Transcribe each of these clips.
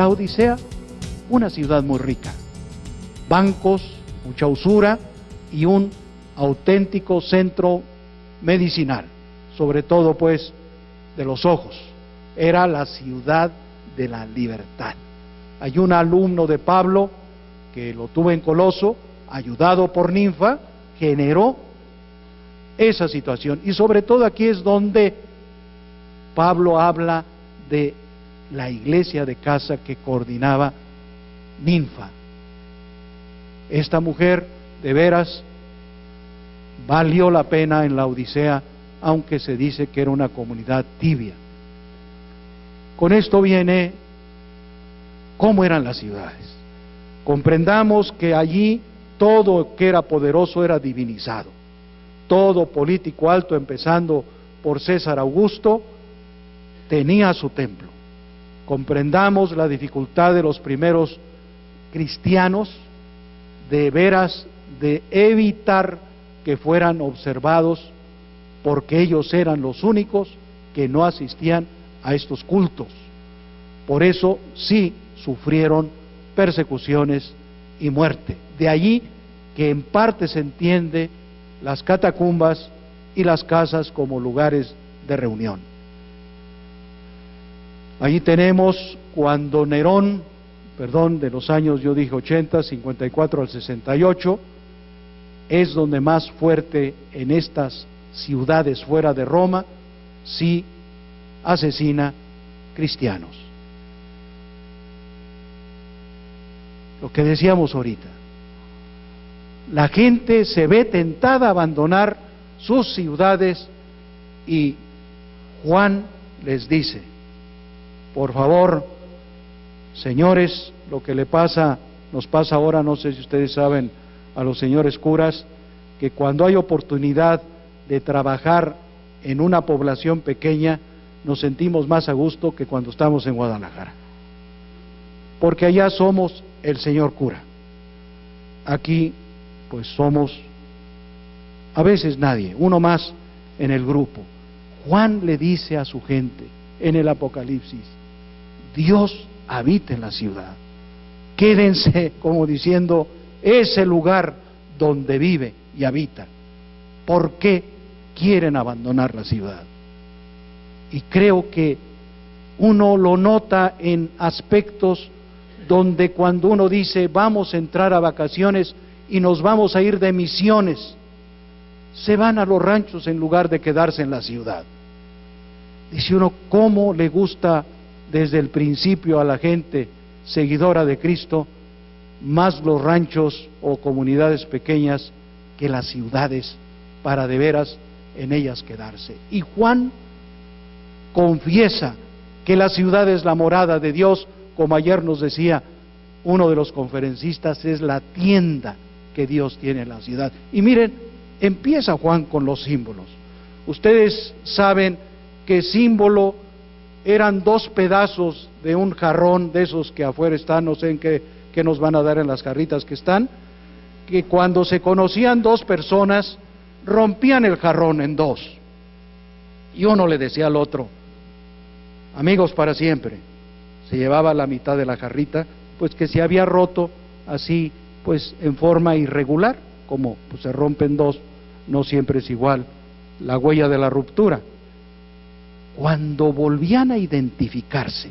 La Odisea, una ciudad muy rica, bancos, mucha usura y un auténtico centro medicinal, sobre todo pues de los ojos. Era la ciudad de la libertad. Hay un alumno de Pablo que lo tuvo en Coloso, ayudado por Ninfa, generó esa situación. Y sobre todo aquí es donde Pablo habla de la iglesia de casa que coordinaba Ninfa. Esta mujer, de veras, valió la pena en la Odisea, aunque se dice que era una comunidad tibia. Con esto viene cómo eran las ciudades. Comprendamos que allí todo que era poderoso era divinizado. Todo político alto, empezando por César Augusto, tenía su templo. Comprendamos la dificultad de los primeros cristianos de veras de evitar que fueran observados porque ellos eran los únicos que no asistían a estos cultos. Por eso sí sufrieron persecuciones y muerte. De allí que en parte se entiende las catacumbas y las casas como lugares de reunión. Allí tenemos cuando Nerón, perdón, de los años yo dije 80, 54 al 68, es donde más fuerte en estas ciudades fuera de Roma, sí asesina cristianos. Lo que decíamos ahorita, la gente se ve tentada a abandonar sus ciudades y Juan les dice, por favor, señores, lo que le pasa, nos pasa ahora, no sé si ustedes saben, a los señores curas, que cuando hay oportunidad de trabajar en una población pequeña, nos sentimos más a gusto que cuando estamos en Guadalajara. Porque allá somos el señor cura. Aquí, pues somos a veces nadie, uno más en el grupo. Juan le dice a su gente en el Apocalipsis, Dios habita en la ciudad. Quédense como diciendo, ese lugar donde vive y habita. ¿Por qué quieren abandonar la ciudad? Y creo que uno lo nota en aspectos donde cuando uno dice vamos a entrar a vacaciones y nos vamos a ir de misiones, se van a los ranchos en lugar de quedarse en la ciudad. Dice uno, ¿cómo le gusta desde el principio a la gente seguidora de Cristo, más los ranchos o comunidades pequeñas que las ciudades, para de veras en ellas quedarse. Y Juan confiesa que la ciudad es la morada de Dios, como ayer nos decía uno de los conferencistas, es la tienda que Dios tiene en la ciudad. Y miren, empieza Juan con los símbolos. Ustedes saben que símbolo eran dos pedazos de un jarrón de esos que afuera están, no sé en qué, nos van a dar en las jarritas que están, que cuando se conocían dos personas, rompían el jarrón en dos. Y uno le decía al otro, amigos para siempre. Se llevaba la mitad de la jarrita, pues que se había roto así, pues en forma irregular, como pues, se rompen dos, no siempre es igual la huella de la ruptura cuando volvían a identificarse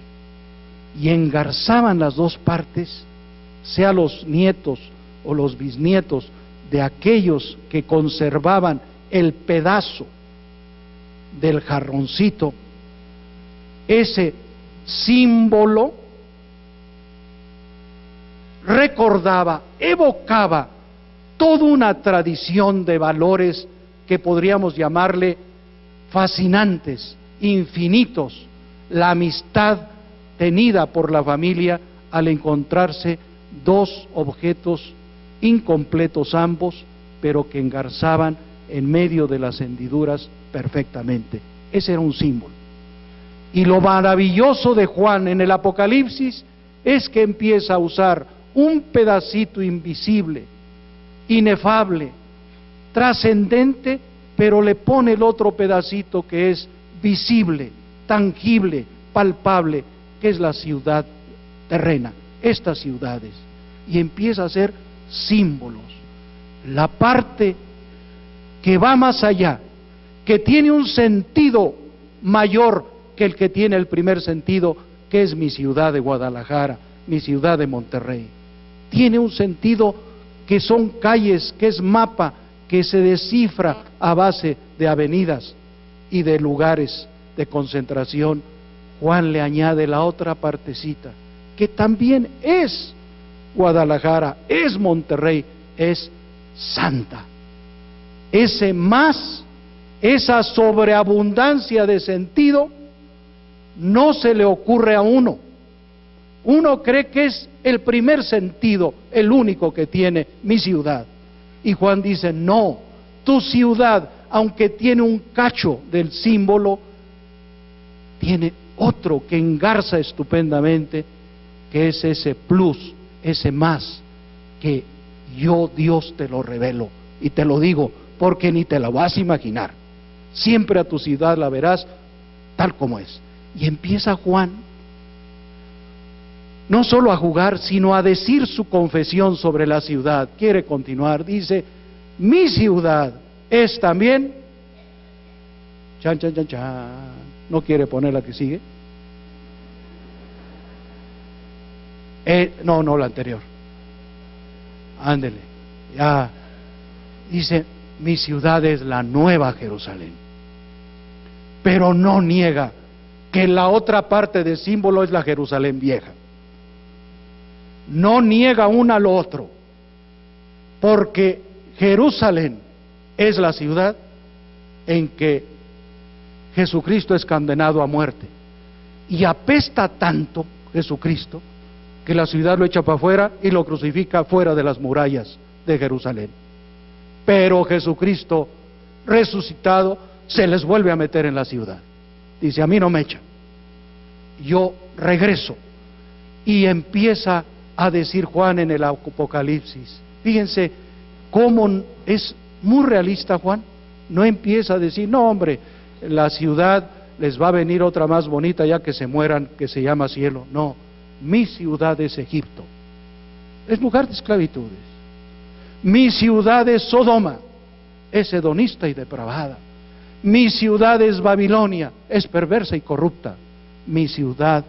y engarzaban las dos partes, sea los nietos o los bisnietos de aquellos que conservaban el pedazo del jarroncito, ese símbolo recordaba, evocaba toda una tradición de valores que podríamos llamarle fascinantes, infinitos la amistad tenida por la familia al encontrarse dos objetos incompletos ambos, pero que engarzaban en medio de las hendiduras perfectamente. Ese era un símbolo. Y lo maravilloso de Juan en el Apocalipsis es que empieza a usar un pedacito invisible, inefable, trascendente, pero le pone el otro pedacito que es visible, tangible, palpable, que es la ciudad terrena, estas ciudades, y empieza a hacer símbolos. La parte que va más allá, que tiene un sentido mayor que el que tiene el primer sentido, que es mi ciudad de Guadalajara, mi ciudad de Monterrey. Tiene un sentido que son calles, que es mapa, que se descifra a base de avenidas y de lugares de concentración. Juan le añade la otra partecita, que también es Guadalajara, es Monterrey, es santa. Ese más, esa sobreabundancia de sentido, no se le ocurre a uno. Uno cree que es el primer sentido, el único que tiene mi ciudad. Y Juan dice, no, tu ciudad, aunque tiene un cacho del símbolo, tiene otro que engarza estupendamente, que es ese plus, ese más, que yo Dios te lo revelo y te lo digo porque ni te la vas a imaginar. Siempre a tu ciudad la verás tal como es. Y empieza Juan no solo a jugar, sino a decir su confesión sobre la ciudad. Quiere continuar, dice, mi ciudad es también... Chan, chan, chan, chan. ¿No quiere poner la que sigue? Eh, no, no, la anterior. Ándele. Ya. Dice, mi ciudad es la nueva Jerusalén. Pero no niega que la otra parte del símbolo es la Jerusalén vieja. No niega una al otro, porque Jerusalén es la ciudad en que Jesucristo es condenado a muerte. Y apesta tanto Jesucristo que la ciudad lo echa para afuera y lo crucifica fuera de las murallas de Jerusalén. Pero Jesucristo resucitado se les vuelve a meter en la ciudad. Dice, a mí no me echa. Yo regreso. Y empieza a decir Juan en el Apocalipsis. Fíjense cómo es muy realista Juan. No empieza a decir, no hombre, la ciudad les va a venir otra más bonita ya que se mueran, que se llama cielo. No, mi ciudad es Egipto. Es lugar de esclavitudes. Mi ciudad es Sodoma. Es hedonista y depravada. Mi ciudad es Babilonia, es perversa y corrupta. Mi ciudad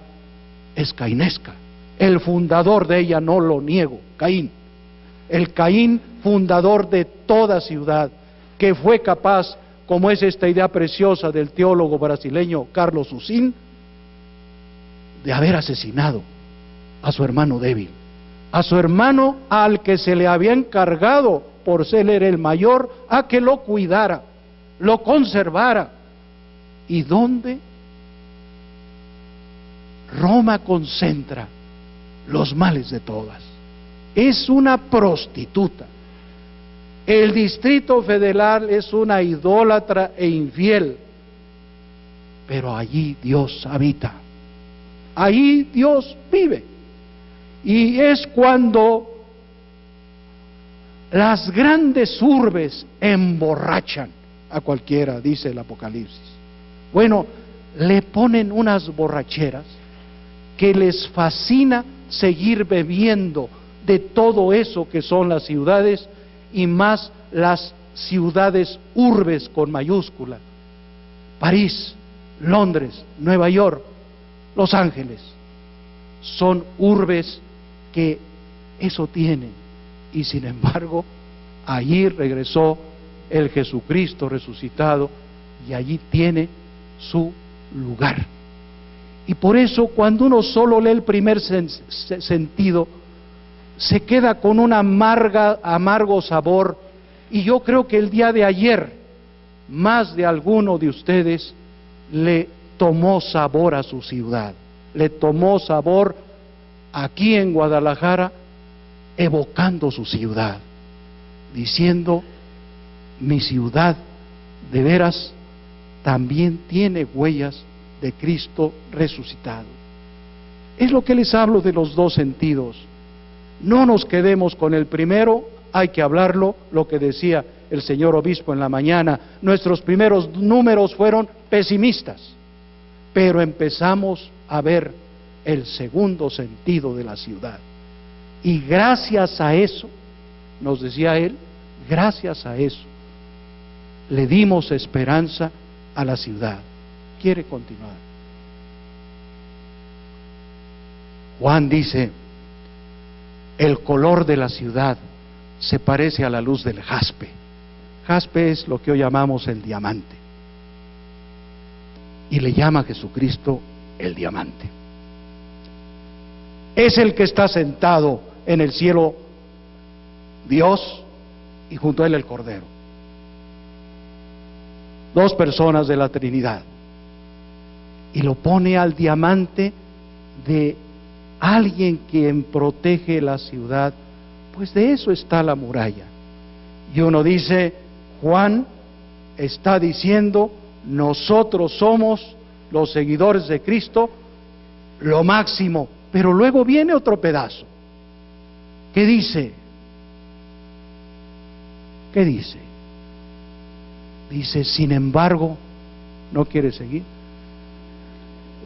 es cainesca. El fundador de ella no lo niego, Caín. El Caín fundador de toda ciudad, que fue capaz, como es esta idea preciosa del teólogo brasileño Carlos Usín, de haber asesinado a su hermano débil, a su hermano al que se le había encargado por ser el mayor, a que lo cuidara lo conservara. ¿Y dónde? Roma concentra los males de todas. Es una prostituta. El distrito federal es una idólatra e infiel. Pero allí Dios habita. Allí Dios vive. Y es cuando las grandes urbes emborrachan a cualquiera, dice el Apocalipsis. Bueno, le ponen unas borracheras que les fascina seguir bebiendo de todo eso que son las ciudades y más las ciudades urbes con mayúscula. París, Londres, Nueva York, Los Ángeles. Son urbes que eso tienen. Y sin embargo, allí regresó el Jesucristo resucitado y allí tiene su lugar. Y por eso cuando uno solo lee el primer sentido, se queda con un amargo sabor. Y yo creo que el día de ayer, más de alguno de ustedes le tomó sabor a su ciudad, le tomó sabor aquí en Guadalajara, evocando su ciudad, diciendo, mi ciudad de veras también tiene huellas de Cristo resucitado. Es lo que les hablo de los dos sentidos. No nos quedemos con el primero, hay que hablarlo, lo que decía el señor obispo en la mañana. Nuestros primeros números fueron pesimistas, pero empezamos a ver el segundo sentido de la ciudad. Y gracias a eso, nos decía él, gracias a eso, le dimos esperanza a la ciudad. Quiere continuar. Juan dice, el color de la ciudad se parece a la luz del jaspe. Jaspe es lo que hoy llamamos el diamante. Y le llama a Jesucristo el diamante. Es el que está sentado en el cielo, Dios, y junto a él el Cordero. Dos personas de la Trinidad. Y lo pone al diamante de alguien quien protege la ciudad, pues de eso está la muralla. Y uno dice, Juan está diciendo, nosotros somos los seguidores de Cristo, lo máximo, pero luego viene otro pedazo. ¿Qué dice? ¿Qué dice? Dice, sin embargo, no quiere seguir.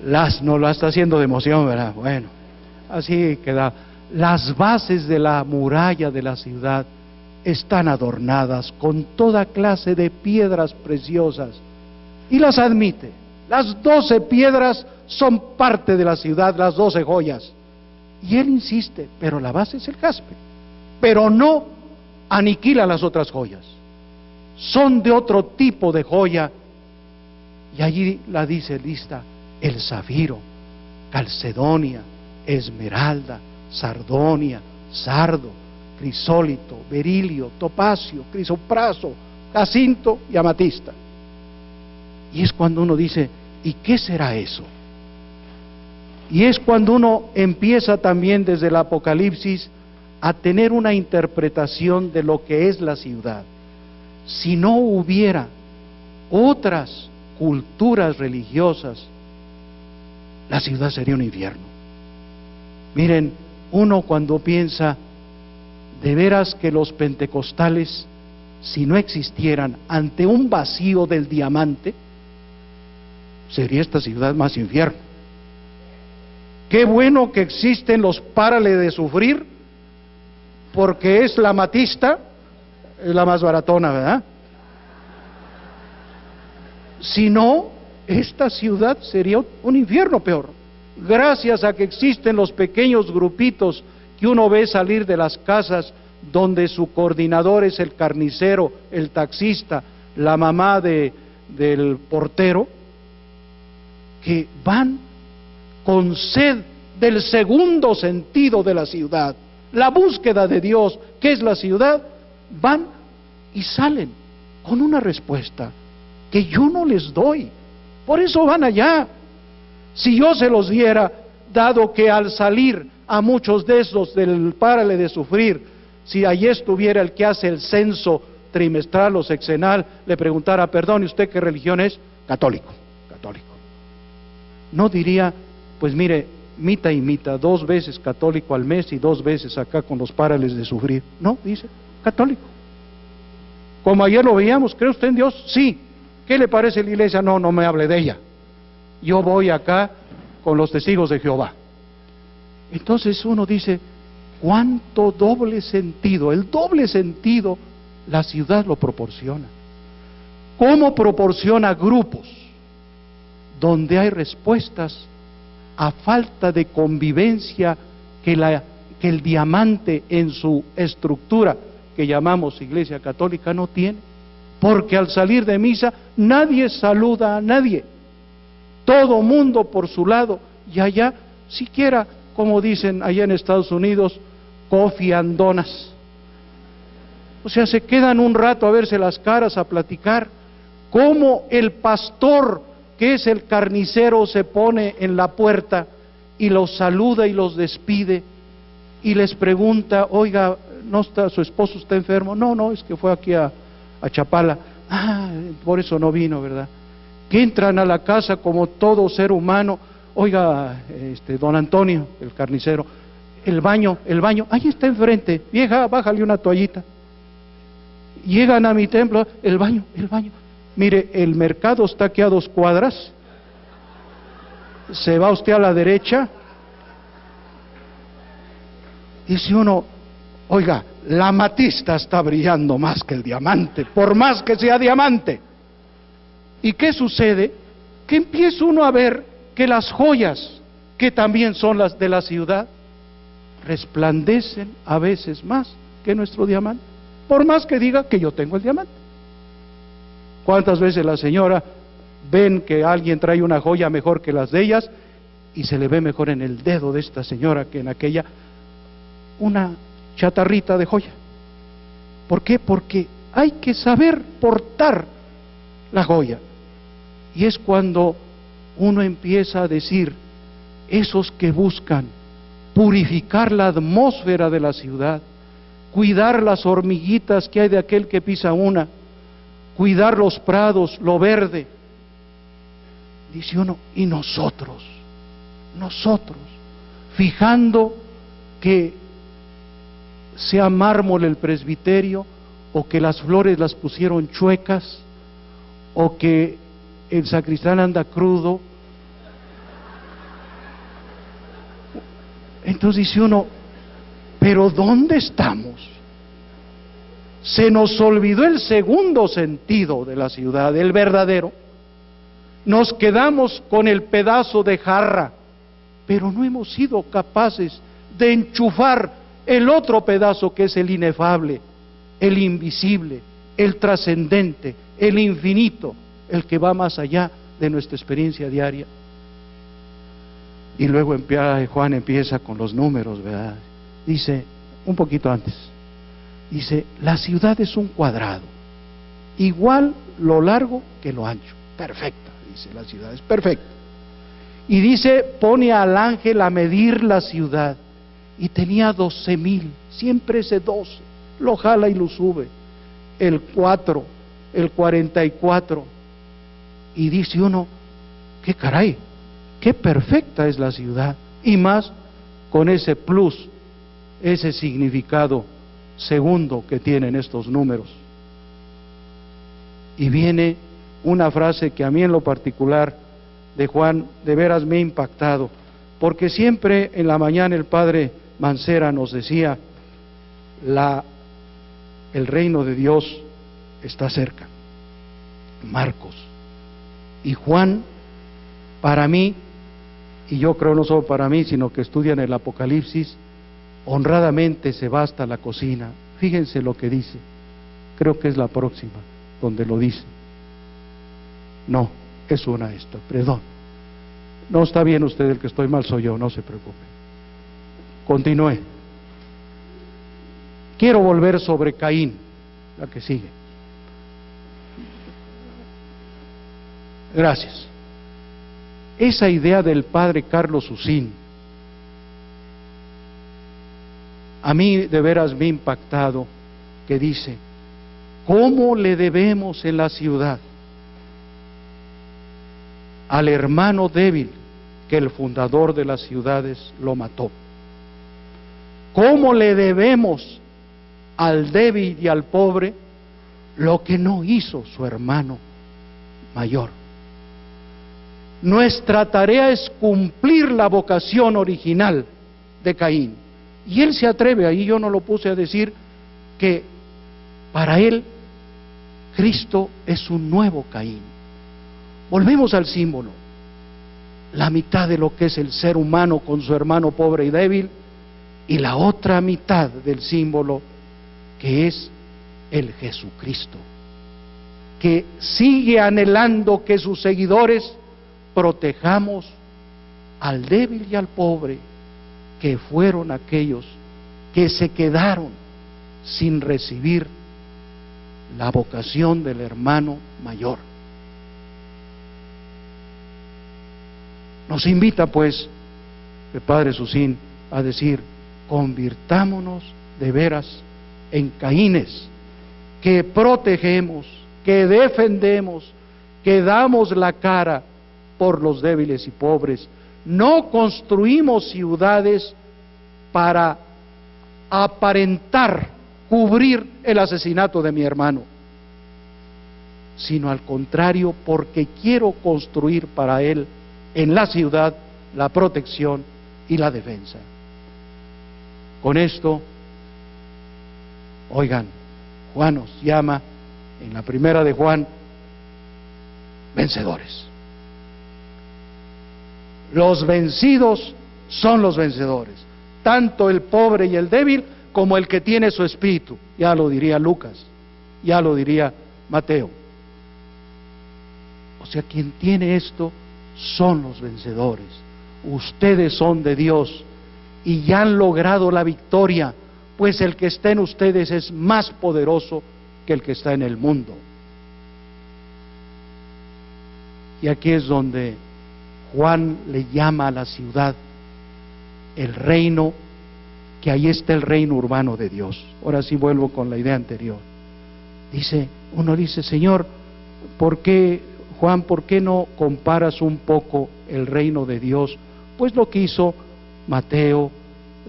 Las no lo está haciendo de emoción, ¿verdad? Bueno, así queda. Las bases de la muralla de la ciudad están adornadas con toda clase de piedras preciosas y las admite. Las doce piedras son parte de la ciudad, las doce joyas. Y él insiste, pero la base es el jaspe. Pero no aniquila las otras joyas. Son de otro tipo de joya. Y allí la dice lista, el zafiro, calcedonia, esmeralda, sardonia, sardo, crisólito, berilio, topacio, crisopraso, jacinto y amatista. Y es cuando uno dice, ¿y qué será eso? Y es cuando uno empieza también desde el Apocalipsis a tener una interpretación de lo que es la ciudad. Si no hubiera otras culturas religiosas, la ciudad sería un infierno. Miren, uno cuando piensa de veras que los pentecostales, si no existieran ante un vacío del diamante, sería esta ciudad más infierno. Qué bueno que existen los párales de sufrir, porque es la matista, es la más baratona, ¿verdad? Si no, esta ciudad sería un infierno peor. Gracias a que existen los pequeños grupitos que uno ve salir de las casas donde su coordinador es el carnicero, el taxista, la mamá de, del portero, que van con sed del segundo sentido de la ciudad, la búsqueda de Dios, que es la ciudad, van y salen con una respuesta que yo no les doy. Por eso van allá. Si yo se los diera, dado que al salir a muchos de esos del párale de sufrir, si allí estuviera el que hace el censo trimestral o sexenal, le preguntara, perdón, ¿y usted qué religión es? Católico, católico. No diría, pues mire, mita y mita, dos veces católico al mes y dos veces acá con los párales de sufrir. No, dice, católico. Como ayer lo veíamos, ¿cree usted en Dios? Sí. ¿Qué le parece la iglesia? No, no me hable de ella. Yo voy acá con los testigos de Jehová. Entonces uno dice, ¿cuánto doble sentido? El doble sentido la ciudad lo proporciona. ¿Cómo proporciona grupos donde hay respuestas a falta de convivencia que, la, que el diamante en su estructura que llamamos Iglesia Católica no tiene. Porque al salir de misa nadie saluda a nadie. Todo mundo por su lado. Y allá, siquiera, como dicen allá en Estados Unidos, cofiandonas. O sea, se quedan un rato a verse las caras, a platicar. Cómo el pastor que es el carnicero, se pone en la puerta y los saluda y los despide y les pregunta, oiga, ¿no está su esposo está enfermo? No, no, es que fue aquí a, a Chapala. Ah, por eso no vino, ¿verdad? Que entran a la casa como todo ser humano. Oiga, este, don Antonio, el carnicero, el baño, el baño, ahí está enfrente, vieja, bájale una toallita. Llegan a mi templo, el baño, el baño. Mire, el mercado está aquí a dos cuadras. Se va usted a la derecha Dice uno, oiga, la matista está brillando más que el diamante, por más que sea diamante. ¿Y qué sucede? Que empieza uno a ver que las joyas, que también son las de la ciudad, resplandecen a veces más que nuestro diamante, por más que diga que yo tengo el diamante. ¿Cuántas veces la señora ven que alguien trae una joya mejor que las de ellas y se le ve mejor en el dedo de esta señora que en aquella una chatarrita de joya? ¿Por qué? Porque hay que saber portar la joya. Y es cuando uno empieza a decir, esos que buscan purificar la atmósfera de la ciudad, cuidar las hormiguitas que hay de aquel que pisa una, cuidar los prados, lo verde. Dice uno, y nosotros, nosotros, fijando que sea mármol el presbiterio, o que las flores las pusieron chuecas, o que el sacristán anda crudo. Entonces dice uno, pero ¿dónde estamos? Se nos olvidó el segundo sentido de la ciudad, el verdadero. Nos quedamos con el pedazo de jarra, pero no hemos sido capaces de enchufar el otro pedazo que es el inefable, el invisible, el trascendente, el infinito, el que va más allá de nuestra experiencia diaria. Y luego Juan empieza con los números, ¿verdad? Dice, un poquito antes, dice, la ciudad es un cuadrado, igual lo largo que lo ancho, perfecta, dice la ciudad, es perfecta. Y dice, pone al ángel a medir la ciudad, y tenía doce mil, siempre ese doce, lo jala y lo sube, el cuatro, el cuarenta y cuatro, y dice uno, qué caray, qué perfecta es la ciudad, y más con ese plus ese significado segundo que tienen estos números. Y viene una frase que a mí en lo particular de Juan de veras me ha impactado, porque siempre en la mañana el padre Mancera nos decía, la, el reino de Dios está cerca. Marcos. Y Juan, para mí, y yo creo no solo para mí, sino que estudian el Apocalipsis, honradamente se va hasta la cocina. Fíjense lo que dice. Creo que es la próxima donde lo dice. No, es una esta, perdón. No está bien usted, el que estoy mal soy yo, no se preocupe. Continúe. Quiero volver sobre Caín, la que sigue. Gracias. Esa idea del padre Carlos Usín, a mí de veras me ha impactado que dice, ¿cómo le debemos en la ciudad al hermano débil que el fundador de las ciudades lo mató? ¿Cómo le debemos al débil y al pobre lo que no hizo su hermano mayor? Nuestra tarea es cumplir la vocación original de Caín y él se atreve, ahí yo no lo puse a decir, que para él Cristo es un nuevo Caín. Volvemos al símbolo. La mitad de lo que es el ser humano con su hermano pobre y débil y la otra mitad del símbolo que es el Jesucristo, que sigue anhelando que sus seguidores protejamos al débil y al pobre que fueron aquellos que se quedaron sin recibir la vocación del hermano mayor. Nos invita pues el Padre Susín a decir, convirtámonos de veras en caínes, que protegemos, que defendemos, que damos la cara por los débiles y pobres, no construimos ciudades para aparentar, cubrir el asesinato de mi hermano, sino al contrario, porque quiero construir para él en la ciudad la protección y la defensa. con esto, oigan, Juan nos llama en la primera de Juan vencedores. Los vencidos son los vencedores, tanto el pobre y el débil como el que tiene su espíritu, ya lo diría Lucas, ya lo diría Mateo. O sea, quien tiene esto son los vencedores. Ustedes son de Dios y ya han logrado la victoria, pues el que está en ustedes es más poderoso que el que está en el mundo. Y aquí es donde Juan le llama a la ciudad el reino, que ahí está el reino urbano de Dios. Ahora sí vuelvo con la idea anterior. Dice, uno dice, Señor, ¿por qué, Juan, por qué no comparas un poco el reino de Dios? Pues lo que hizo Mateo,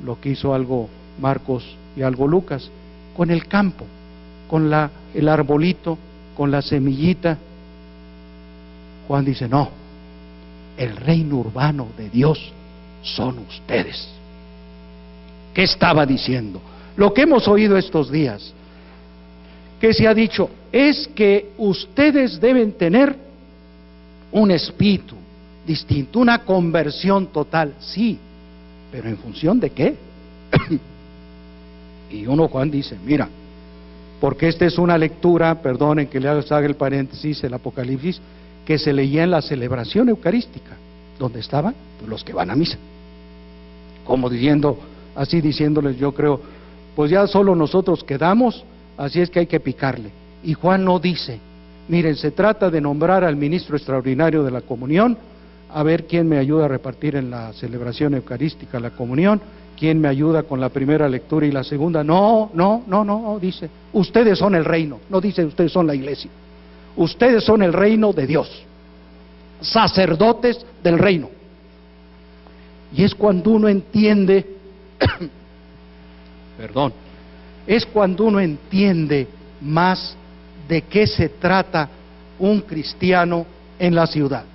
lo que hizo algo Marcos y algo Lucas, con el campo, con la, el arbolito, con la semillita. Juan dice, no, el reino urbano de Dios son ustedes. ¿Qué estaba diciendo? Lo que hemos oído estos días, que se ha dicho, es que ustedes deben tener un espíritu distinto, una conversión total, sí, pero en función de qué? y uno Juan dice, mira, porque esta es una lectura, perdonen que le haga el paréntesis, el Apocalipsis, que se leía en la celebración eucarística, donde estaban pues, los que van a misa. Como diciendo, así diciéndoles, yo creo, pues ya solo nosotros quedamos, así es que hay que picarle. Y Juan no dice, miren, se trata de nombrar al ministro extraordinario de la comunión, a ver quién me ayuda a repartir en la celebración eucarística la comunión, quién me ayuda con la primera lectura y la segunda. No, no, no, no, dice, ustedes son el reino, no dice ustedes son la iglesia. Ustedes son el reino de Dios, sacerdotes del reino. Y es cuando uno entiende, perdón, es cuando uno entiende más de qué se trata un cristiano en la ciudad.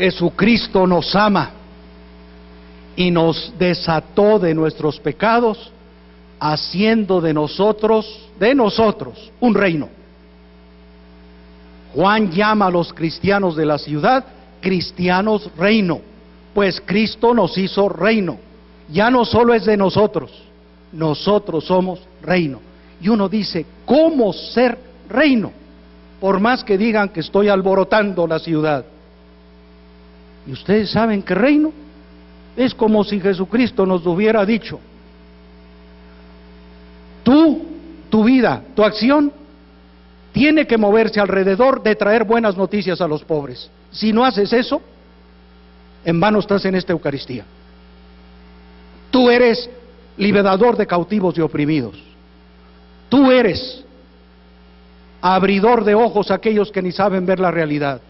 Jesucristo nos ama y nos desató de nuestros pecados, haciendo de nosotros, de nosotros, un reino. Juan llama a los cristianos de la ciudad cristianos reino, pues Cristo nos hizo reino. Ya no solo es de nosotros, nosotros somos reino. Y uno dice, ¿cómo ser reino? Por más que digan que estoy alborotando la ciudad. Y ustedes saben que reino es como si Jesucristo nos hubiera dicho, tú, tu vida, tu acción, tiene que moverse alrededor de traer buenas noticias a los pobres. Si no haces eso, en vano estás en esta Eucaristía. Tú eres liberador de cautivos y oprimidos. Tú eres abridor de ojos a aquellos que ni saben ver la realidad.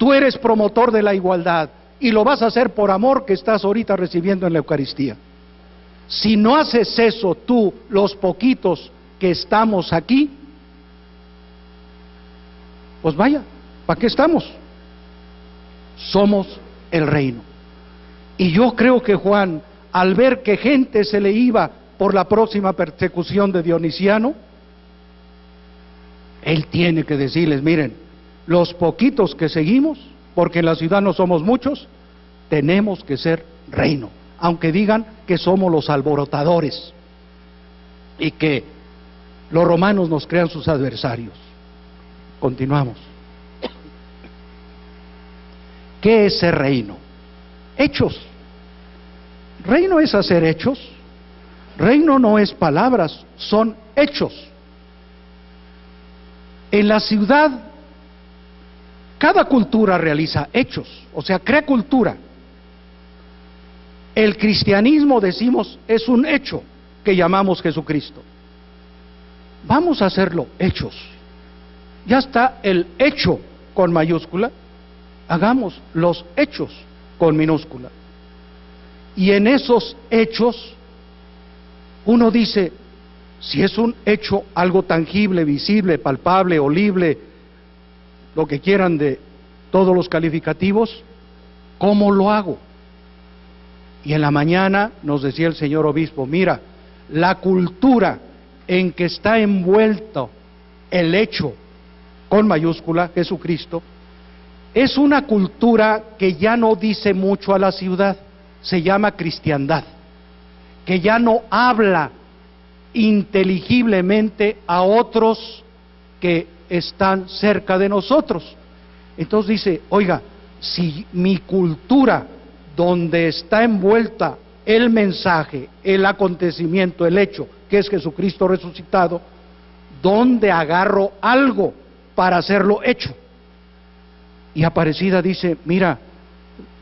Tú eres promotor de la igualdad y lo vas a hacer por amor que estás ahorita recibiendo en la Eucaristía. Si no haces eso tú, los poquitos que estamos aquí, pues vaya, ¿para qué estamos? Somos el reino. Y yo creo que Juan, al ver que gente se le iba por la próxima persecución de Dionisiano, él tiene que decirles, miren, los poquitos que seguimos, porque en la ciudad no somos muchos, tenemos que ser reino, aunque digan que somos los alborotadores y que los romanos nos crean sus adversarios. Continuamos. ¿Qué es ser reino? Hechos. Reino es hacer hechos. Reino no es palabras, son hechos. En la ciudad cada cultura realiza hechos, o sea, crea cultura. El cristianismo, decimos, es un hecho que llamamos Jesucristo. Vamos a hacerlo hechos. Ya está el hecho con mayúscula, hagamos los hechos con minúscula. Y en esos hechos uno dice, Si es un hecho, algo tangible, visible, palpable, olible, lo que quieran de todos los calificativos, ¿cómo lo hago? Y en la mañana nos decía el señor obispo, mira, la cultura en que está envuelto el hecho con mayúscula, Jesucristo, es una cultura que ya no dice mucho a la ciudad, se llama cristiandad, que ya no habla inteligiblemente a otros que están cerca de nosotros. Entonces dice, oiga, si mi cultura, donde está envuelta el mensaje, el acontecimiento, el hecho, que es Jesucristo resucitado, ¿dónde agarro algo para hacerlo hecho? Y Aparecida dice, mira,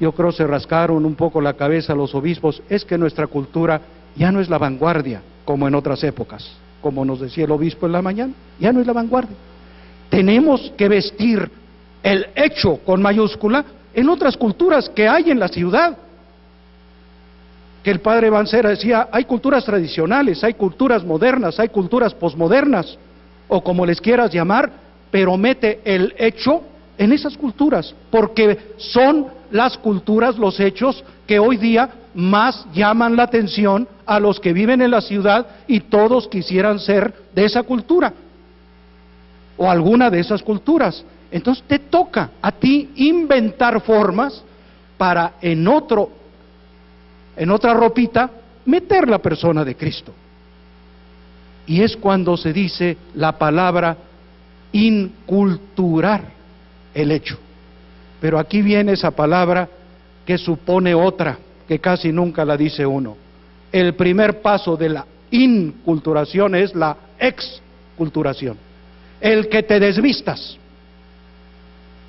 yo creo se rascaron un poco la cabeza los obispos, es que nuestra cultura ya no es la vanguardia como en otras épocas, como nos decía el obispo en la mañana, ya no es la vanguardia. Tenemos que vestir el hecho con mayúscula en otras culturas que hay en la ciudad. Que el padre Bancera decía, hay culturas tradicionales, hay culturas modernas, hay culturas posmodernas, o como les quieras llamar, pero mete el hecho en esas culturas, porque son las culturas, los hechos que hoy día más llaman la atención a los que viven en la ciudad y todos quisieran ser de esa cultura o alguna de esas culturas. Entonces te toca a ti inventar formas para en otro en otra ropita meter la persona de Cristo. Y es cuando se dice la palabra inculturar el hecho. Pero aquí viene esa palabra que supone otra, que casi nunca la dice uno. El primer paso de la inculturación es la exculturación. El que te desvistas.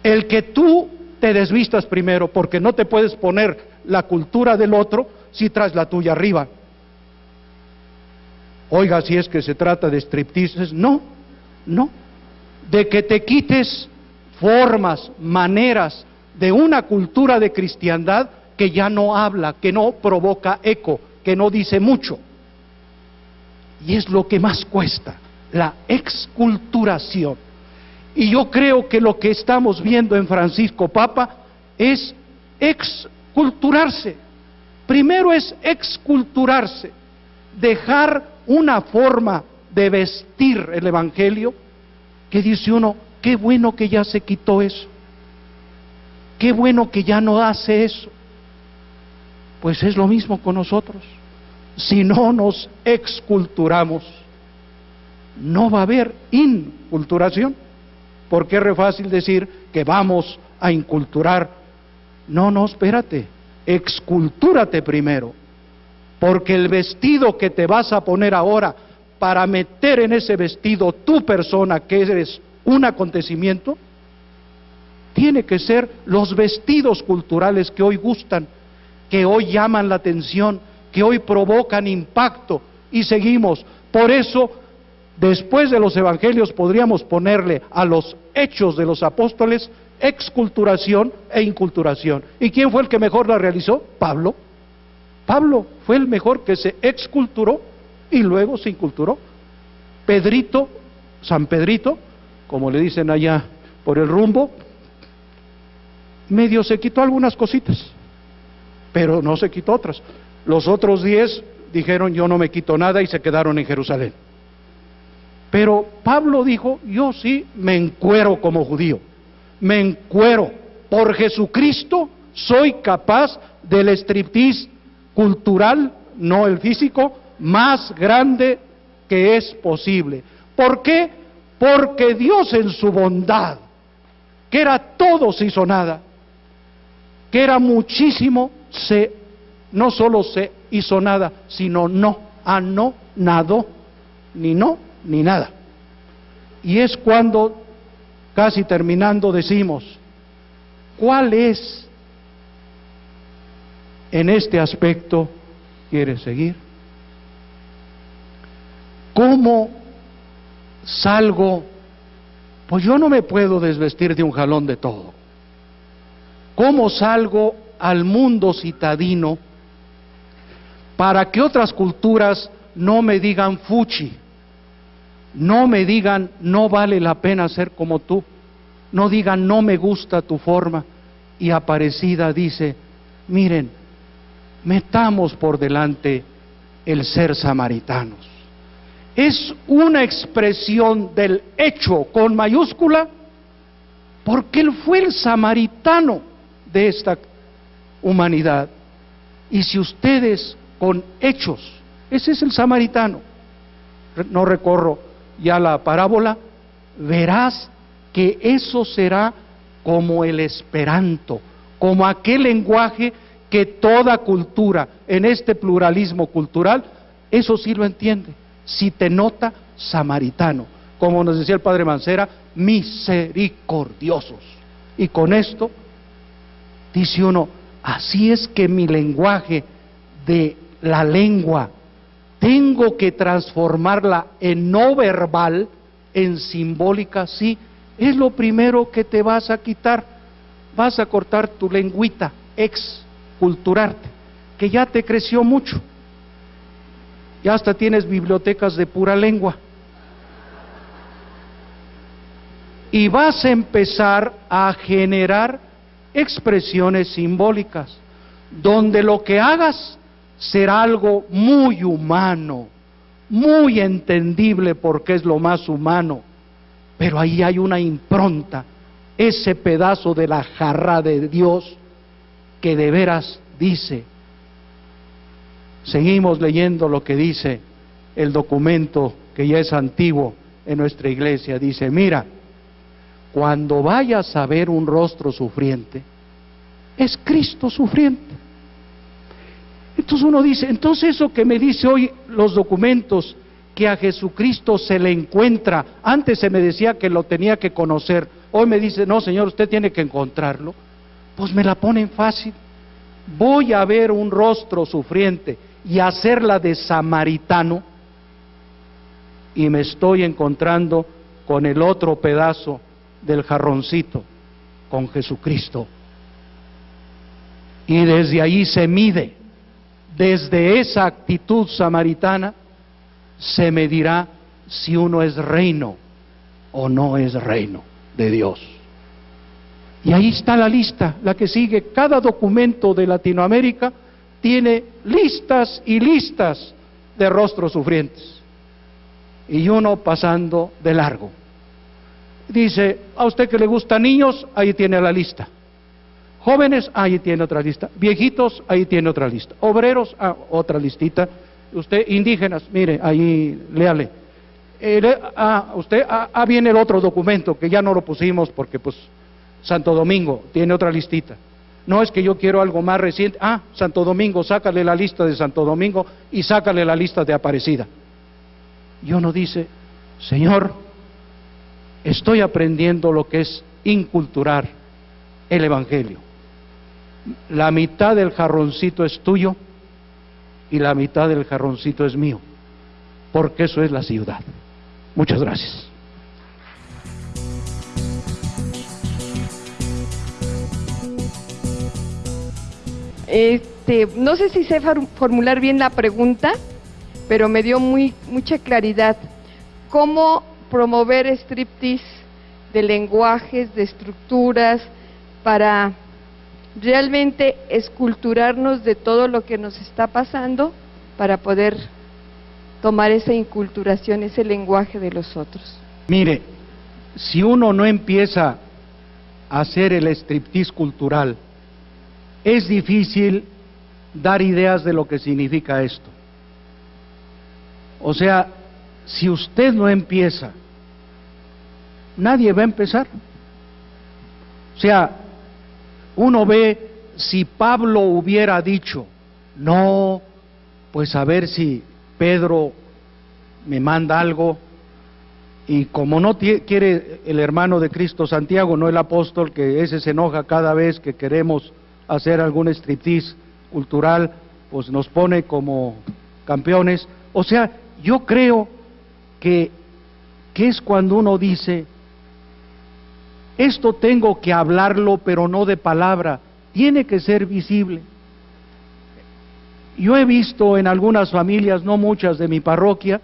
El que tú te desvistas primero, porque no te puedes poner la cultura del otro si traes la tuya arriba. Oiga, si es que se trata de stripteases, no, no. De que te quites formas, maneras de una cultura de cristiandad que ya no habla, que no provoca eco, que no dice mucho. Y es lo que más cuesta, la exculturación. Y yo creo que lo que estamos viendo en Francisco Papa es exculturarse. Primero es exculturarse, dejar una forma de vestir el Evangelio que dice uno, qué bueno que ya se quitó eso, qué bueno que ya no hace eso. Pues es lo mismo con nosotros. Si no nos exculturamos, no va a haber inculturación. Porque es re fácil decir que vamos a inculturar. No, no, espérate. Excultúrate primero. Porque el vestido que te vas a poner ahora para meter en ese vestido tu persona, que eres un acontecimiento, tiene que ser los vestidos culturales que hoy gustan, que hoy llaman la atención, que hoy provocan impacto y seguimos. Por eso Después de los evangelios podríamos ponerle a los hechos de los apóstoles exculturación e inculturación. ¿Y quién fue el que mejor la realizó? Pablo. Pablo fue el mejor que se exculturó y luego se inculturó. Pedrito, San Pedrito, como le dicen allá por el rumbo, medio se quitó algunas cositas, pero no se quitó otras. Los otros diez dijeron yo no me quito nada y se quedaron en Jerusalén. Pero Pablo dijo, yo sí me encuero como judío, me encuero. Por Jesucristo soy capaz del striptease cultural, no el físico, más grande que es posible. ¿Por qué? Porque Dios en su bondad, que era todo se hizo nada, que era muchísimo, se, no solo se hizo nada, sino no, a no, nadó, ni no, ni nada. Y es cuando, casi terminando, decimos, ¿cuál es en este aspecto quieres seguir? ¿Cómo salgo? Pues yo no me puedo desvestir de un jalón de todo. ¿Cómo salgo al mundo citadino para que otras culturas no me digan fuchi? No me digan, no vale la pena ser como tú. No digan, no me gusta tu forma. Y Aparecida dice, miren, metamos por delante el ser samaritanos. Es una expresión del hecho con mayúscula, porque él fue el samaritano de esta humanidad. Y si ustedes con hechos, ese es el samaritano, no recorro ya la parábola, verás que eso será como el esperanto, como aquel lenguaje que toda cultura, en este pluralismo cultural, eso sí lo entiende. Si te nota samaritano, como nos decía el padre Mancera, misericordiosos. Y con esto dice uno, así es que mi lenguaje de la lengua tengo que transformarla en no verbal, en simbólica, sí, es lo primero que te vas a quitar. Vas a cortar tu lengüita, exculturarte, que ya te creció mucho. Ya hasta tienes bibliotecas de pura lengua. Y vas a empezar a generar expresiones simbólicas, donde lo que hagas será algo muy humano, muy entendible porque es lo más humano, pero ahí hay una impronta, ese pedazo de la jarra de Dios que de veras dice, seguimos leyendo lo que dice el documento que ya es antiguo en nuestra iglesia, dice, mira, cuando vayas a ver un rostro sufriente, es Cristo sufriente. Entonces uno dice, entonces eso que me dice hoy los documentos, que a Jesucristo se le encuentra, antes se me decía que lo tenía que conocer, hoy me dice, no Señor, usted tiene que encontrarlo, pues me la ponen fácil. Voy a ver un rostro sufriente y hacerla de samaritano y me estoy encontrando con el otro pedazo del jarroncito, con Jesucristo. Y desde ahí se mide desde esa actitud samaritana se medirá si uno es reino o no es reino de Dios. Y ahí está la lista, la que sigue. Cada documento de Latinoamérica tiene listas y listas de rostros sufrientes. Y uno pasando de largo. Dice, a usted que le gustan niños, ahí tiene la lista. Jóvenes, ahí tiene otra lista. Viejitos, ahí tiene otra lista. Obreros, ah, otra listita. Usted, indígenas, mire, ahí, léale. Eh, ah, usted, ah, ah, viene el otro documento que ya no lo pusimos porque, pues, Santo Domingo tiene otra listita. No es que yo quiero algo más reciente. Ah, Santo Domingo, sácale la lista de Santo Domingo y sácale la lista de Aparecida. Y uno dice, Señor, estoy aprendiendo lo que es inculturar el Evangelio la mitad del jarroncito es tuyo y la mitad del jarroncito es mío, porque eso es la ciudad. Muchas gracias. Este, no sé si sé formular bien la pregunta, pero me dio muy mucha claridad. ¿Cómo promover striptease de lenguajes, de estructuras para realmente esculturarnos de todo lo que nos está pasando para poder tomar esa inculturación, ese lenguaje de los otros. Mire, si uno no empieza a hacer el striptease cultural, es difícil dar ideas de lo que significa esto. O sea, si usted no empieza, nadie va a empezar. O sea, uno ve si Pablo hubiera dicho, no, pues a ver si Pedro me manda algo, y como no quiere el hermano de Cristo Santiago, no el apóstol, que ese se enoja cada vez que queremos hacer algún striptease cultural, pues nos pone como campeones. O sea, yo creo que, que es cuando uno dice, esto tengo que hablarlo, pero no de palabra, tiene que ser visible. Yo he visto en algunas familias, no muchas de mi parroquia,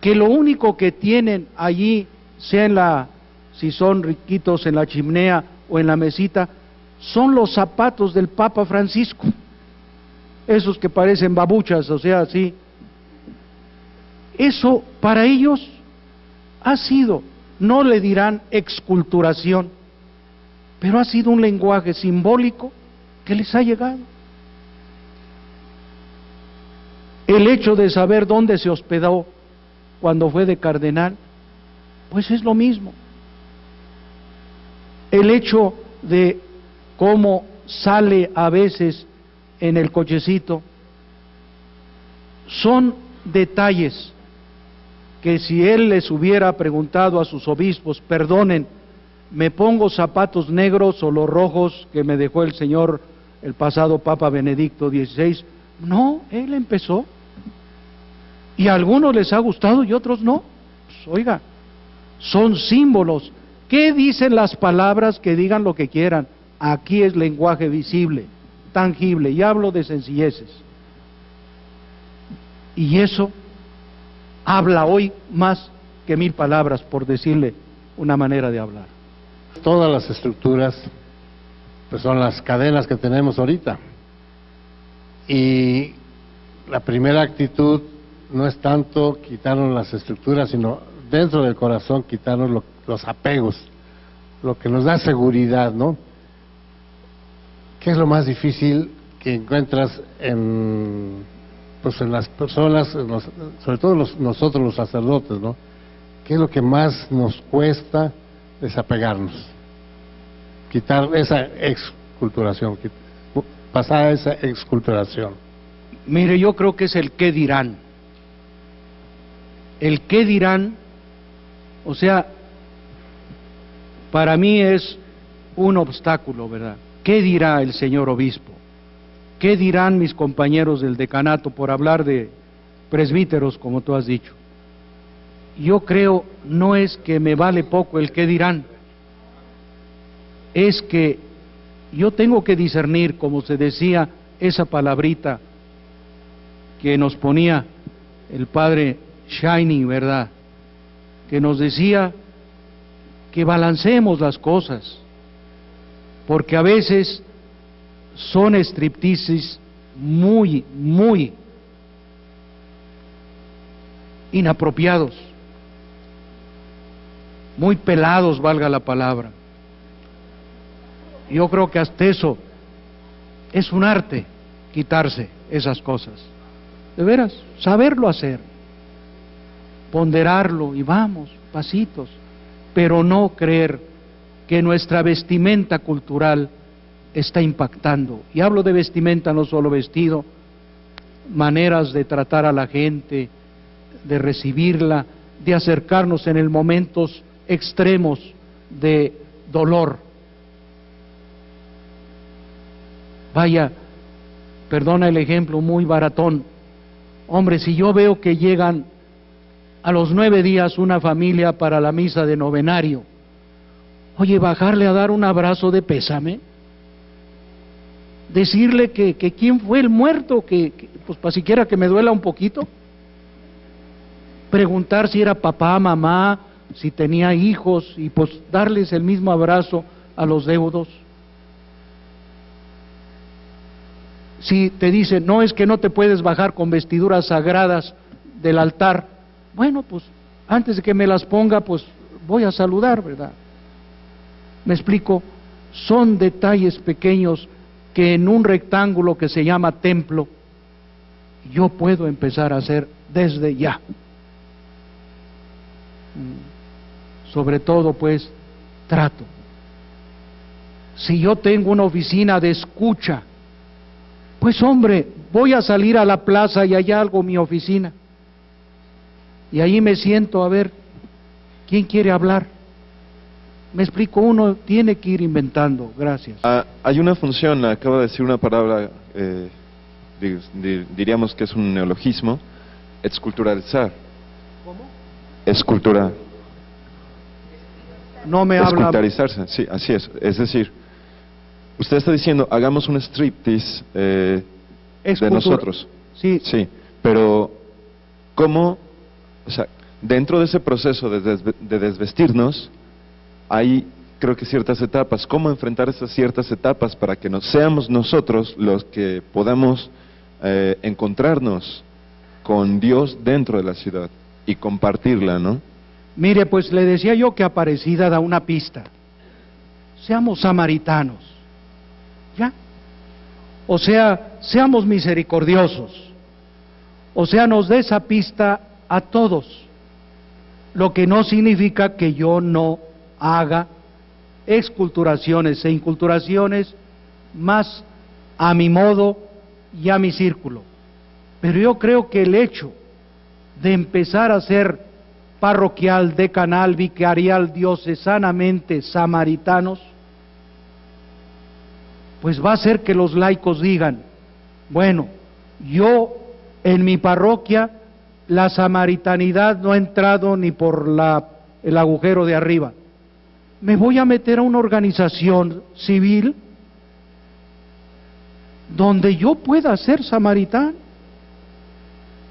que lo único que tienen allí, sea en la, si son riquitos en la chimenea o en la mesita, son los zapatos del Papa Francisco, esos que parecen babuchas, o sea, así. Eso para ellos ha sido, no le dirán exculturación, pero ha sido un lenguaje simbólico que les ha llegado. El hecho de saber dónde se hospedó cuando fue de cardenal, pues es lo mismo. El hecho de cómo sale a veces en el cochecito, son detalles que si él les hubiera preguntado a sus obispos, perdonen, ¿me pongo zapatos negros o los rojos que me dejó el Señor el pasado Papa Benedicto XVI? No, él empezó. Y a algunos les ha gustado y otros no. Pues, oiga, son símbolos. ¿Qué dicen las palabras que digan lo que quieran? Aquí es lenguaje visible, tangible, y hablo de sencilleces. Y eso habla hoy más que mil palabras, por decirle una manera de hablar. Todas las estructuras pues son las cadenas que tenemos ahorita. Y la primera actitud no es tanto quitarnos las estructuras, sino dentro del corazón quitarnos los apegos, lo que nos da seguridad, ¿no? ¿Qué es lo más difícil que encuentras en, pues en las personas, sobre todo nosotros los sacerdotes, ¿no? ¿Qué es lo que más nos cuesta desapegarnos? Quitar esa exculturación, pasar a esa exculturación. Mire, yo creo que es el qué dirán. El qué dirán, o sea, para mí es un obstáculo, ¿verdad? ¿Qué dirá el señor obispo? ¿Qué dirán mis compañeros del decanato por hablar de presbíteros, como tú has dicho? Yo creo no es que me vale poco el qué dirán, es que yo tengo que discernir, como se decía, esa palabrita que nos ponía el padre Shining, ¿verdad? Que nos decía que balancemos las cosas, porque a veces son stripteases muy, muy inapropiados, muy pelados, valga la palabra. Yo creo que hasta eso es un arte quitarse esas cosas. De veras, saberlo hacer, ponderarlo y vamos, pasitos, pero no creer que nuestra vestimenta cultural está impactando. Y hablo de vestimenta, no solo vestido, maneras de tratar a la gente, de recibirla, de acercarnos en el momentos extremos de dolor. Vaya, perdona el ejemplo muy baratón. Hombre, si yo veo que llegan a los nueve días una familia para la misa de novenario, Oye, bajarle a dar un abrazo de pésame. Decirle que, quién fue el muerto, que, pues para siquiera que me duela un poquito. Preguntar si era papá, mamá, si tenía hijos y pues darles el mismo abrazo a los deudos. Si te dicen, no es que no te puedes bajar con vestiduras sagradas del altar, bueno, pues antes de que me las ponga, pues voy a saludar, ¿verdad? Me explico, son detalles pequeños que en un rectángulo que se llama templo yo puedo empezar a hacer desde ya. Mm. Sobre todo, pues, trato. Si yo tengo una oficina de escucha, pues hombre, voy a salir a la plaza y allá algo mi oficina. Y ahí me siento a ver quién quiere hablar. Me explico, uno tiene que ir inventando. Gracias. Ah, hay una función, acaba de decir una palabra, eh, diríamos que es un neologismo, esculturalizar. ¿Cómo? Esculturar. No me habla. Esculturalizarse, sí, así es. Es decir, usted está diciendo, hagamos un striptease eh, de nosotros. Sí. Sí, pero ¿cómo? O sea, dentro de ese proceso de, desve- de desvestirnos, hay creo que ciertas etapas. ¿Cómo enfrentar esas ciertas etapas para que no seamos nosotros los que podamos eh, encontrarnos con Dios dentro de la ciudad y compartirla, ¿no? Mire, pues le decía yo que Aparecida da una pista. Seamos samaritanos. ¿Ya? O sea, seamos misericordiosos. O sea, nos dé esa pista a todos. Lo que no significa que yo no haga exculturaciones e inculturaciones más a mi modo y a mi círculo. Pero yo creo que el hecho de empezar a ser parroquial, decanal, vicarial, diocesanamente samaritanos, pues va a hacer que los laicos digan, bueno, yo en mi parroquia la samaritanidad no ha entrado ni por la, el agujero de arriba. Me voy a meter a una organización civil donde yo pueda ser samaritano.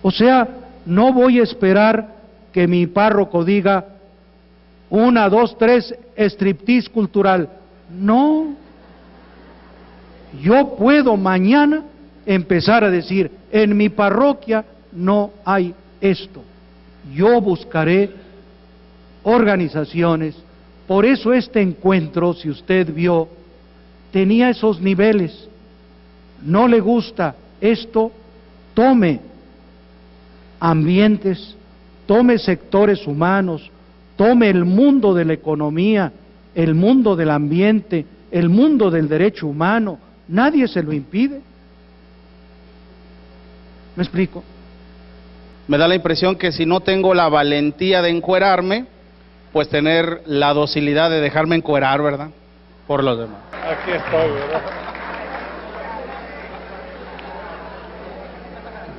O sea, no voy a esperar que mi párroco diga una, dos, tres, striptease cultural. No. Yo puedo mañana empezar a decir, en mi parroquia no hay esto. Yo buscaré organizaciones. Por eso este encuentro, si usted vio, tenía esos niveles. No le gusta esto, tome ambientes, tome sectores humanos, tome el mundo de la economía, el mundo del ambiente, el mundo del derecho humano, nadie se lo impide. ¿Me explico? Me da la impresión que si no tengo la valentía de encuerarme, pues tener la docilidad de dejarme encuerar, ¿verdad? Por los demás. Aquí estoy, ¿verdad?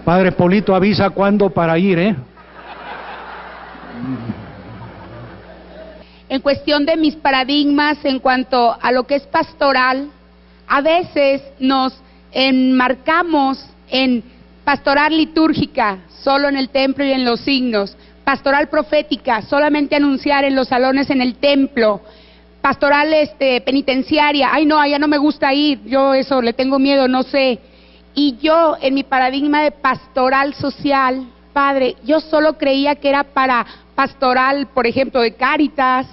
Padre Polito avisa cuándo para ir, ¿eh? en cuestión de mis paradigmas en cuanto a lo que es pastoral, a veces nos enmarcamos en pastoral litúrgica, solo en el templo y en los signos, pastoral profética, solamente anunciar en los salones en el templo, pastoral este penitenciaria, ay no, allá no me gusta ir, yo eso le tengo miedo, no sé. Y yo en mi paradigma de pastoral social, padre, yo solo creía que era para pastoral, por ejemplo, de Cáritas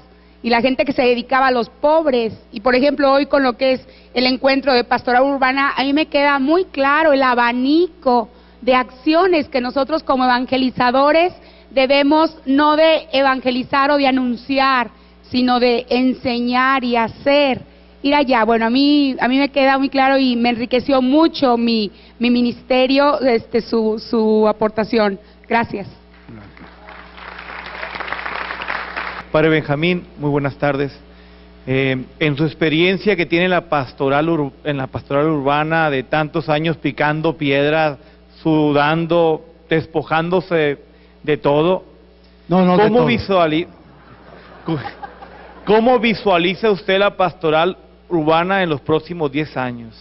y la gente que se dedicaba a los pobres. Y por ejemplo, hoy con lo que es el encuentro de pastoral urbana, a mí me queda muy claro el abanico de acciones que nosotros como evangelizadores debemos no de evangelizar o de anunciar, sino de enseñar y hacer. Ir allá, bueno, a mí, a mí me queda muy claro y me enriqueció mucho mi, mi ministerio, este, su, su aportación. Gracias. Padre Benjamín, muy buenas tardes. Eh, en su experiencia que tiene en la pastoral en la pastoral urbana de tantos años picando piedras, sudando, despojándose de todo, No, no, de ¿cómo, todo. visuali- cu- ¿cómo visualiza usted la pastoral urbana en los próximos 10 años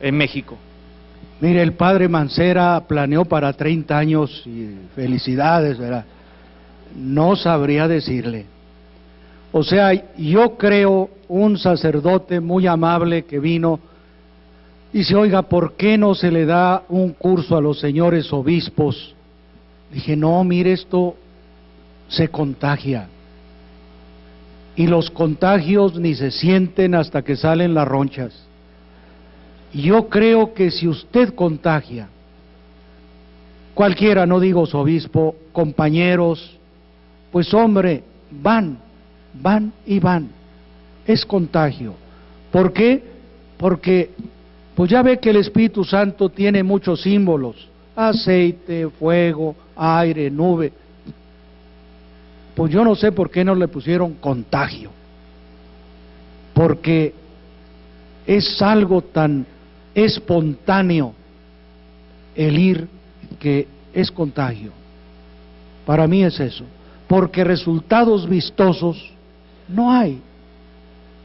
en México? Mire, el padre Mancera planeó para 30 años y felicidades, ¿verdad? No sabría decirle. O sea, yo creo un sacerdote muy amable que vino y dice, oiga, ¿por qué no se le da un curso a los señores obispos? Dije, no, mire, esto se contagia. Y los contagios ni se sienten hasta que salen las ronchas. Y Yo creo que si usted contagia, cualquiera, no digo su obispo, compañeros, pues hombre, van, van y van. Es contagio. ¿Por qué? Porque, pues ya ve que el Espíritu Santo tiene muchos símbolos, aceite, fuego, aire, nube. Pues yo no sé por qué no le pusieron contagio. Porque es algo tan espontáneo el ir que es contagio. Para mí es eso. Porque resultados vistosos no hay.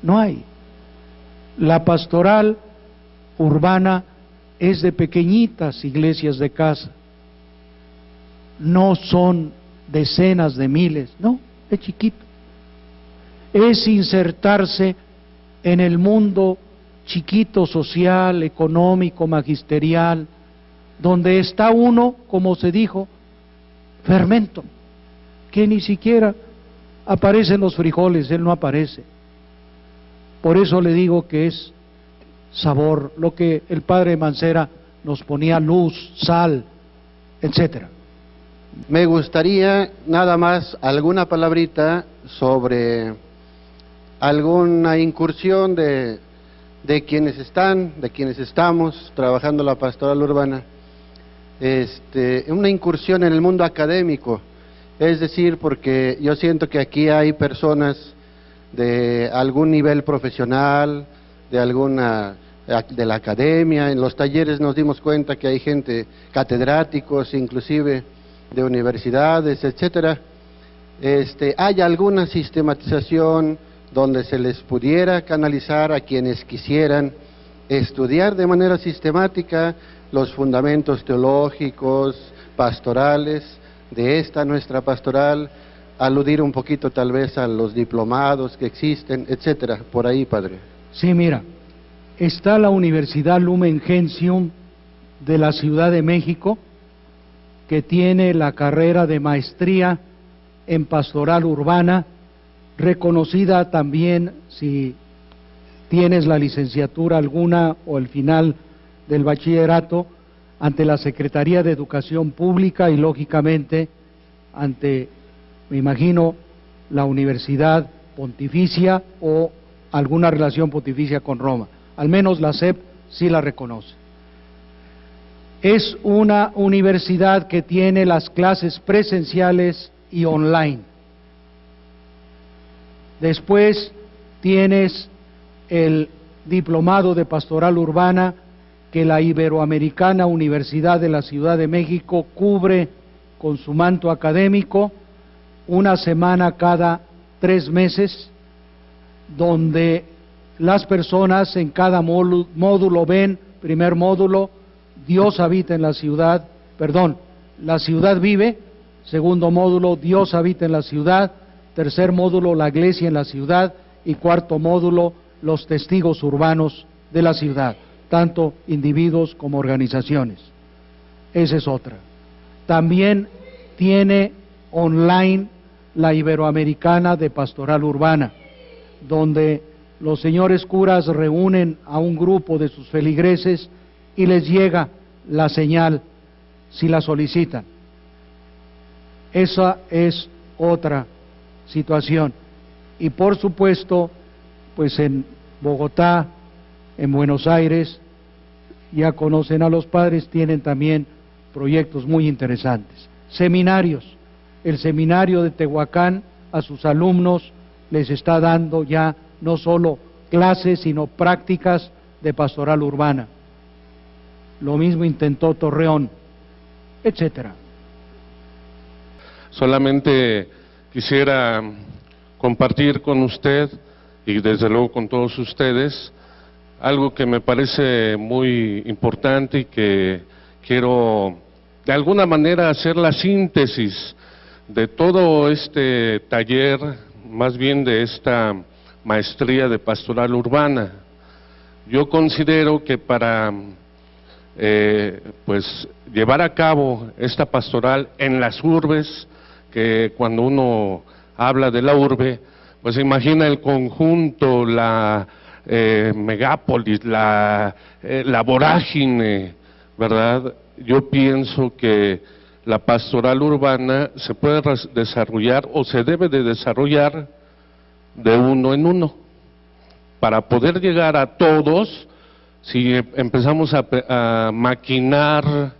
No hay. La pastoral urbana es de pequeñitas iglesias de casa. No son decenas de miles, no, es chiquito. Es insertarse en el mundo chiquito social, económico, magisterial, donde está uno, como se dijo, fermento, que ni siquiera aparecen los frijoles, él no aparece. Por eso le digo que es sabor, lo que el padre Mancera nos ponía luz, sal, etcétera. Me gustaría nada más alguna palabrita sobre alguna incursión de, de quienes están, de quienes estamos trabajando la pastoral urbana, este, una incursión en el mundo académico, es decir, porque yo siento que aquí hay personas de algún nivel profesional, de alguna de la academia, en los talleres nos dimos cuenta que hay gente, catedráticos inclusive de universidades, etcétera. Este, hay alguna sistematización donde se les pudiera canalizar a quienes quisieran estudiar de manera sistemática los fundamentos teológicos, pastorales de esta nuestra pastoral, aludir un poquito tal vez a los diplomados que existen, etcétera, por ahí, padre. Sí, mira, está la Universidad Lumen Gentium de la Ciudad de México, que tiene la carrera de maestría en pastoral urbana, reconocida también si tienes la licenciatura alguna o el final del bachillerato ante la Secretaría de Educación Pública y lógicamente ante, me imagino, la Universidad Pontificia o alguna relación pontificia con Roma. Al menos la SEP sí la reconoce. Es una universidad que tiene las clases presenciales y online. Después tienes el diplomado de pastoral urbana que la Iberoamericana Universidad de la Ciudad de México cubre con su manto académico una semana cada tres meses, donde las personas en cada módulo ven, primer módulo, Dios habita en la ciudad, perdón, la ciudad vive, segundo módulo, Dios habita en la ciudad, tercer módulo, la iglesia en la ciudad y cuarto módulo, los testigos urbanos de la ciudad, tanto individuos como organizaciones. Esa es otra. También tiene online la Iberoamericana de Pastoral Urbana, donde los señores curas reúnen a un grupo de sus feligreses y les llega la señal si la solicitan. Esa es otra situación. Y por supuesto, pues en Bogotá, en Buenos Aires, ya conocen a los padres, tienen también proyectos muy interesantes. Seminarios. El seminario de Tehuacán a sus alumnos les está dando ya no solo clases, sino prácticas de pastoral urbana. Lo mismo intentó Torreón, etcétera. Solamente quisiera compartir con usted y desde luego con todos ustedes algo que me parece muy importante y que quiero de alguna manera hacer la síntesis de todo este taller, más bien de esta maestría de pastoral urbana. Yo considero que para eh, pues llevar a cabo esta pastoral en las urbes, que cuando uno habla de la urbe, pues imagina el conjunto, la eh, megápolis, la, eh, la vorágine, ¿verdad? Yo pienso que la pastoral urbana se puede desarrollar o se debe de desarrollar de uno en uno. Para poder llegar a todos, si empezamos a, maquinar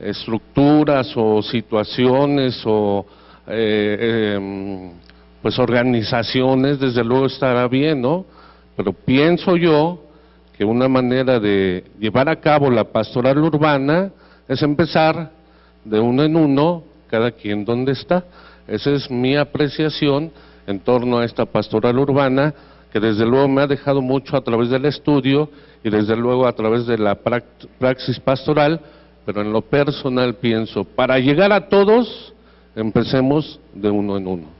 estructuras o situaciones o eh, em, pues organizaciones, desde luego estará bien, ¿no? Pero pienso yo que una manera de llevar a cabo la pastoral urbana es empezar de uno en uno, cada quien donde está. Esa es mi apreciación en torno a esta pastoral urbana, que desde luego me ha dejado mucho a través del estudio y desde luego a través de la praxis pastoral, pero en lo personal pienso, para llegar a todos Empecemos de uno en uno.